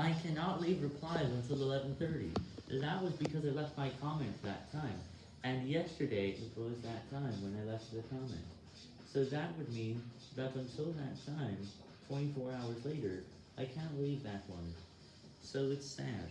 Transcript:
I cannot leave replies until 11.30. That was because I left my comment that time. And yesterday it was that time when I left the comment. So that would mean that until that time, 24 hours later, I can't leave that one. So it's sad.